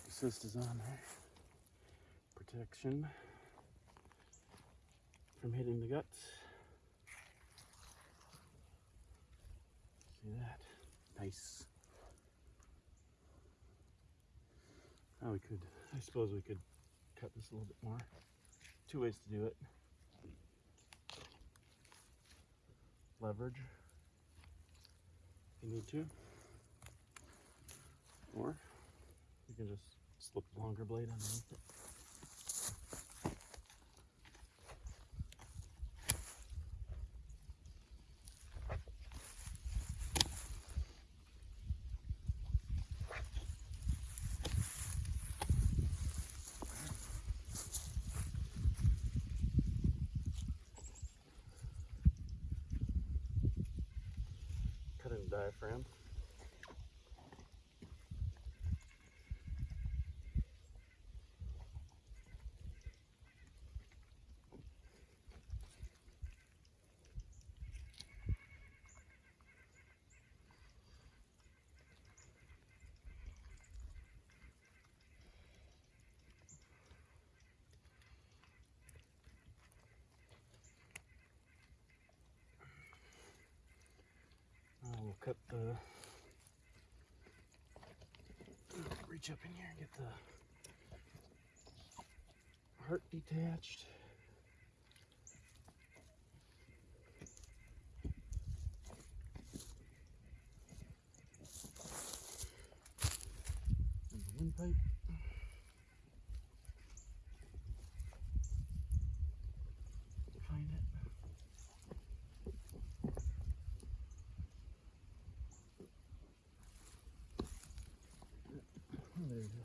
assist is on there. Protection from hitting the guts. See that? Nice. Now we could, I suppose we could cut this a little bit more. Two ways to do it. Leverage, if you need to. Or you can just slip the longer blade underneath it. Diaphragm. We'll cut the. Reach up in here and get the heart detached. And the windpipe. there.